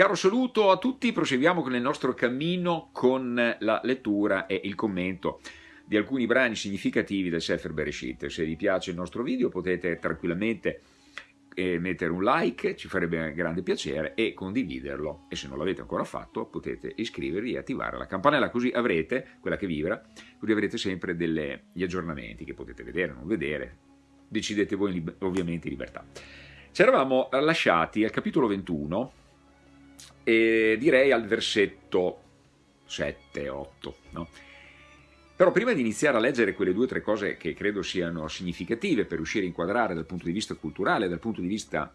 caro saluto a tutti, proseguiamo con il nostro cammino con la lettura e il commento di alcuni brani significativi del Sefer Bereshit. Se vi piace il nostro video potete tranquillamente eh, mettere un like, ci farebbe grande piacere, e condividerlo. E se non l'avete ancora fatto potete iscrivervi e attivare la campanella, così avrete, quella che vibra, così avrete sempre degli aggiornamenti che potete vedere o non vedere. Decidete voi ovviamente in libertà. Ci eravamo lasciati al capitolo 21 e direi al versetto 7-8, no? Però prima di iniziare a leggere quelle due o tre cose che credo siano significative per riuscire a inquadrare dal punto di vista culturale, dal punto di vista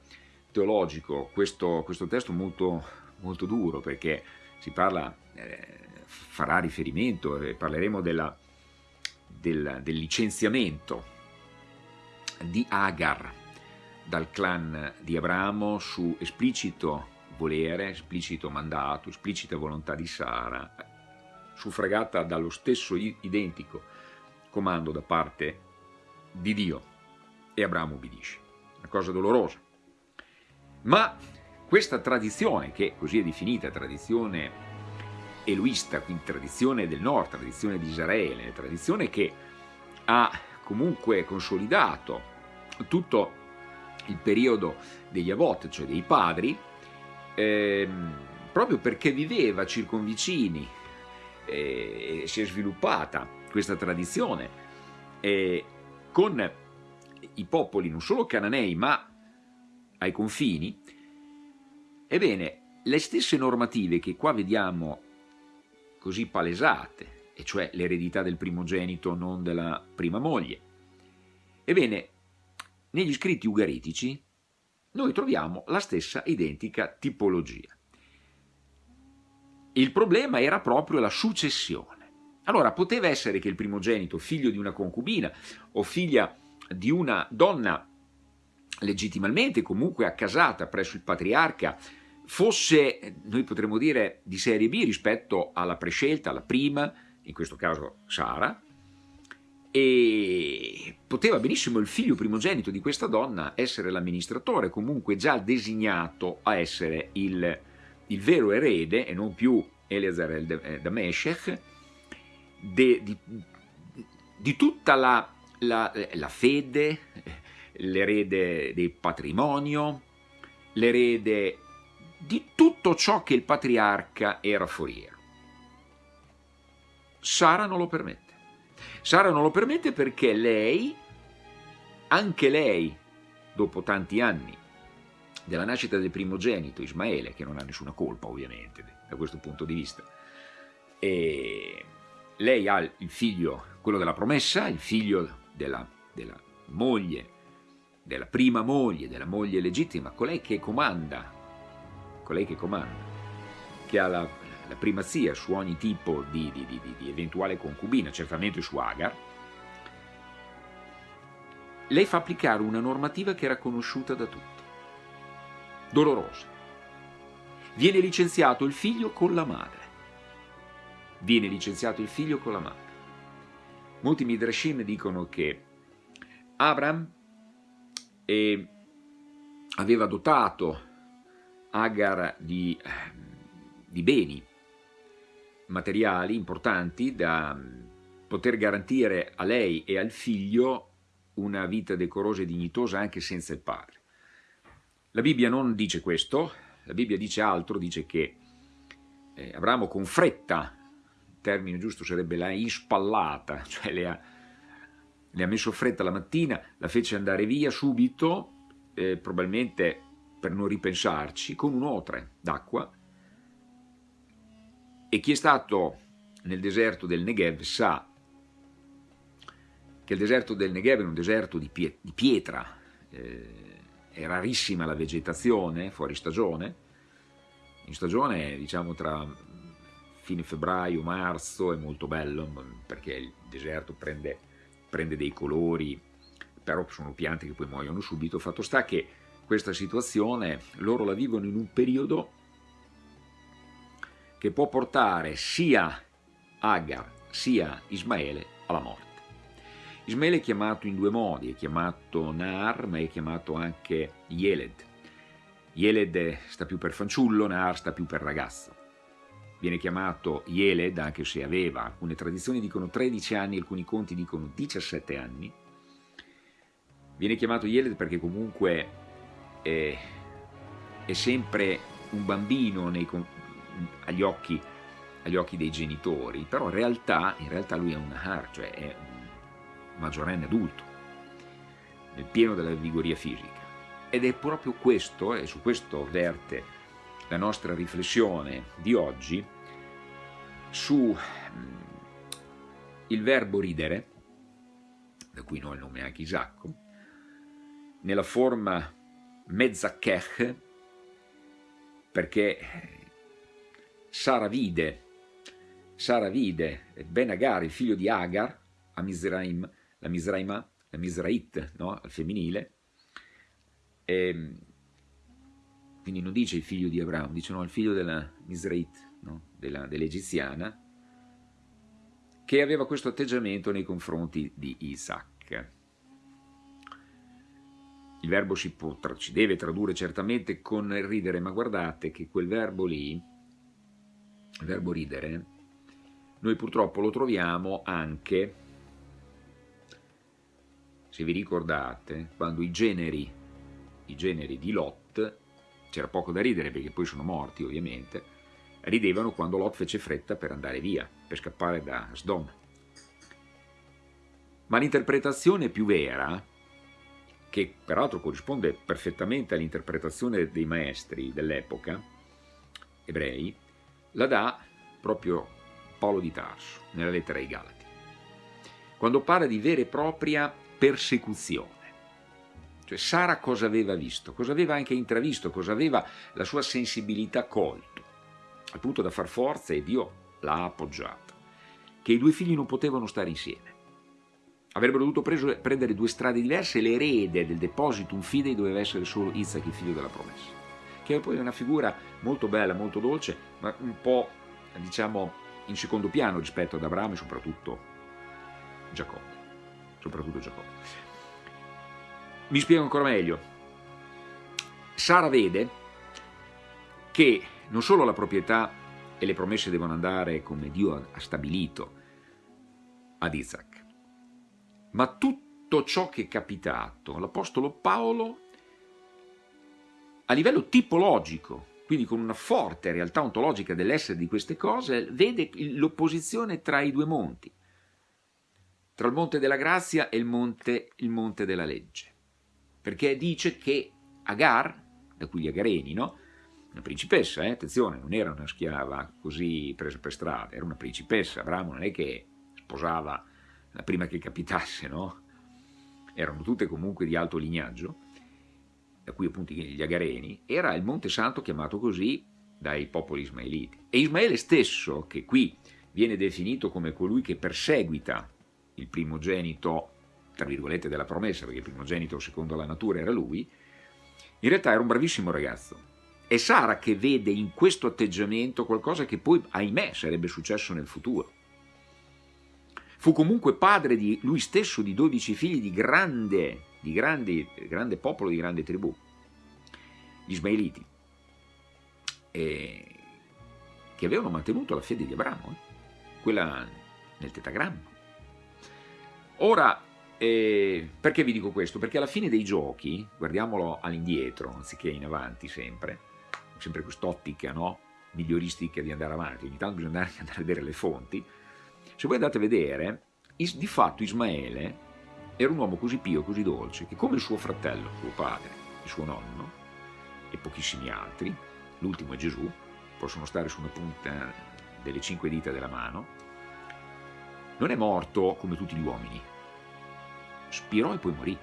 teologico, questo, questo testo molto, molto duro, perché si parla, eh, farà riferimento, e parleremo della, del, del licenziamento di Agar dal clan di Abramo su esplicito volere, esplicito mandato, esplicita volontà di Sara, suffragata dallo stesso identico comando da parte di Dio e Abramo ubbidisce. Una cosa dolorosa. Ma questa tradizione, che così è definita tradizione eloista, quindi tradizione del nord, tradizione di Israele, tradizione che ha comunque consolidato tutto il periodo degli Avot, cioè dei padri, ehm, proprio perché viveva circonvicini e si è sviluppata questa tradizione e con i popoli non solo cananei ma ai confini, ebbene le stesse normative che qua vediamo così palesate, e cioè l'eredità del primogenito non della prima moglie, ebbene negli scritti ugaritici noi troviamo la stessa identica tipologia. Il problema era proprio la successione. Allora, poteva essere che il primogenito, figlio di una concubina o figlia di una donna legittimamente comunque accasata presso il patriarca, fosse, noi potremmo dire, di serie B rispetto alla prescelta, alla prima, in questo caso Sara, e poteva benissimo il figlio primogenito di questa donna essere l'amministratore, comunque già designato a essere il il vero erede, e non più Eleazar el Dameshech, di, di, tutta la, la, la fede, l'erede del patrimonio, l'erede di tutto ciò che il patriarca era foriero. Sara non lo permette. Sara non lo permette perché lei, anche lei, dopo tanti anni della nascita del primogenito Ismaele, che non ha nessuna colpa ovviamente da questo punto di vista. E lei ha il figlio, quello della promessa, il figlio della, della moglie, della prima moglie, della moglie legittima, colei che comanda, colei che comanda, che ha la, la primazia su ogni tipo di, di, di, di eventuale concubina, certamente su Agar, lei fa applicare una normativa che era conosciuta da tutti dolorosa. Viene licenziato il figlio con la madre. Viene licenziato il figlio con la madre. Molti Midrashim dicono che Abram eh, aveva dotato Agar di, di beni materiali importanti da poter garantire a lei e al figlio una vita decorosa e dignitosa anche senza il padre. La Bibbia non dice questo, la Bibbia dice altro, dice che eh, Abramo con fretta, il termine giusto sarebbe la ispallata, cioè le ha, le ha messo fretta la mattina, la fece andare via subito, eh, probabilmente per non ripensarci, con un otre d'acqua, e chi è stato nel deserto del Negev sa che il deserto del Negev è un deserto di, pietra, eh, è rarissima la vegetazione fuori stagione, in stagione diciamo tra fine febbraio, marzo è molto bello perché il deserto prende, prende dei colori, però sono piante che poi muoiono subito, fatto sta che questa situazione loro la vivono in un periodo che può portare sia Agar sia Ismaele alla morte. Ismaele è chiamato in due modi, è chiamato Nar ma è chiamato anche Yeled. Yeled sta più per fanciullo, Nar sta più per ragazzo. Viene chiamato Yeled, anche se aveva, alcune tradizioni dicono 13 anni, alcuni conti dicono 17 anni. Viene chiamato Yeled perché comunque è, è sempre un bambino nei, agli, occhi, agli, occhi, dei genitori, però in realtà, in realtà lui è un Nahar, cioè è un maggiorenne adulto, nel pieno della vigoria fisica. Ed è proprio questo, e su questo verte la nostra riflessione di oggi, su mm, il verbo ridere, da cui noi il nome anche Isacco, nella forma mezzakech, perché Sara vide, Sara vide Ben Agar, il figlio di Agar, a Misraim, la Misraima, la Misrait, no? al femminile, e, ehm, quindi non dice il figlio di Abramo, dice no, il figlio della Misrait, no? dell'egiziana, che aveva questo atteggiamento nei confronti di Isaac. Il verbo si, può, si deve tradurre certamente con ridere, ma guardate che quel verbo lì, verbo ridere, noi purtroppo lo troviamo anche, se vi ricordate, quando i generi i generi di Lot, c'era poco da ridere perché poi sono morti ovviamente, ridevano quando Lot fece fretta per andare via, per scappare da Sdom. Ma l'interpretazione più vera, che peraltro corrisponde perfettamente all'interpretazione dei maestri dell'epoca, ebrei, la dà proprio Paolo di Tarso, nella lettera ai Galati, quando parla di vera e propria persecuzione. Cioè Sara cosa aveva visto? Cosa aveva anche intravisto? Cosa aveva la sua sensibilità colto? Al punto da far forza e Dio l'ha appoggiata. Che i due figli non potevano stare insieme. Avrebbero dovuto preso, prendere due strade diverse e l'erede del depositum fidei doveva essere solo Isaac, il figlio della promessa. Che poi è una figura molto bella, molto dolce, ma un po', diciamo, in secondo piano rispetto ad Abramo e soprattutto Giacobbe. Soprattutto Giacobbe. Mi spiego ancora meglio. Sara vede che non solo la proprietà e le promesse devono andare come Dio ha stabilito ad Isaac, ma tutto ciò che è capitato all'Apostolo Paolo a livello tipologico, quindi con una forte realtà ontologica dell'essere di queste cose, vede l'opposizione tra i due monti, tra il monte della grazia e il monte, il monte della legge perché dice che Agar, da cui gli Agareni, no? una principessa, eh? attenzione, non era una schiava così presa per strada, era una principessa, Abramo non è che sposava la prima che capitasse, no? erano tutte comunque di alto lignaggio, da cui appunto gli Agareni, era il Monte Santo chiamato così dai popoli ismaeliti. E Ismaele stesso, che qui viene definito come colui che perseguita il primogenito tra virgolette, della promessa, perché il primogenito secondo la natura era lui, in realtà era un bravissimo ragazzo. È Sara che vede in questo atteggiamento qualcosa che poi, ahimè, sarebbe successo nel futuro. Fu comunque padre di lui stesso di dodici figli di grande, di grande, grande popolo, di grande tribù, gli Ismaeliti, e che avevano mantenuto la fede di Abramo, eh? quella nel tetagramma. Ora, e perché vi dico questo? Perché alla fine dei giochi, guardiamolo all'indietro anziché in avanti sempre, sempre quest'ottica no? miglioristica di andare avanti, ogni tanto bisogna andare, andare a vedere le fonti, se voi andate a vedere, di fatto Ismaele era un uomo così pio, così dolce, che come suo fratello, suo padre, il suo nonno, e pochissimi altri, l'ultimo è Gesù, possono stare su una punta delle cinque dita della mano, non è morto come tutti gli uomini, spirò e poi morì.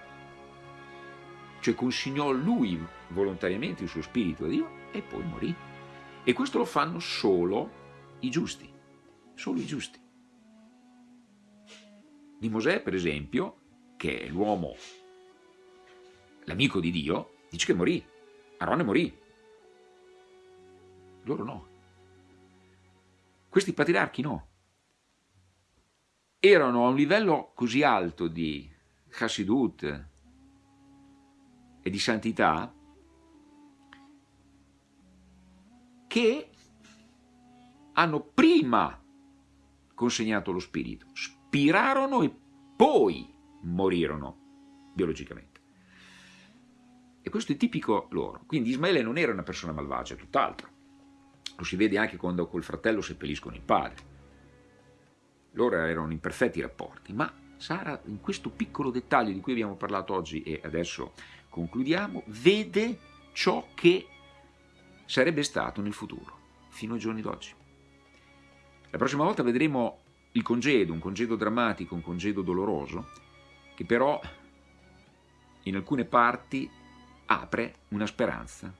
Cioè consegnò lui volontariamente il suo spirito a Dio e poi morì. E questo lo fanno solo i giusti, solo i giusti. Di Mosè, per esempio, che è l'uomo, l'amico di Dio, dice che morì. Arone morì. Loro no. Questi patriarchi no. Erano a un livello così alto di Chassidut e di santità che hanno prima consegnato lo spirito, spirarono e poi morirono biologicamente. E questo è tipico loro. Quindi Ismaele non era una persona malvagia, tutt'altro. Lo si vede anche quando col fratello seppelliscono il padre. Loro erano in perfetti rapporti, ma Sara in questo piccolo dettaglio di cui abbiamo parlato oggi e adesso concludiamo, vede ciò che sarebbe stato nel futuro, fino ai giorni d'oggi. La prossima volta vedremo il congedo, un congedo drammatico, un congedo doloroso, che però in alcune parti apre una speranza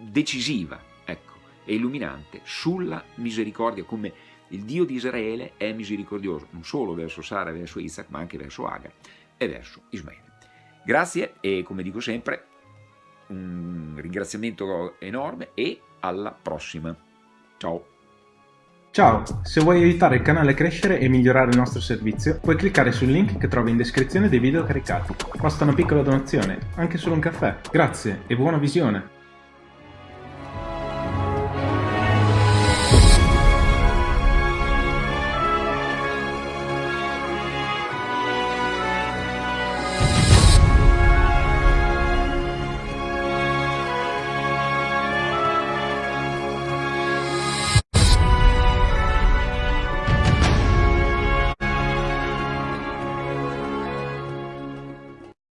decisiva ecco, e illuminante sulla misericordia, come il Dio di Israele è misericordioso, non solo verso Sara, verso Isaac, ma anche verso Agar e verso Ismaele. Grazie e come dico sempre, un ringraziamento enorme e alla prossima. Ciao! Ciao, se vuoi aiutare il canale a crescere e migliorare il nostro servizio, puoi cliccare sul link che trovi in descrizione dei video caricati. Basta una piccola donazione, anche solo un caffè. Grazie e buona visione!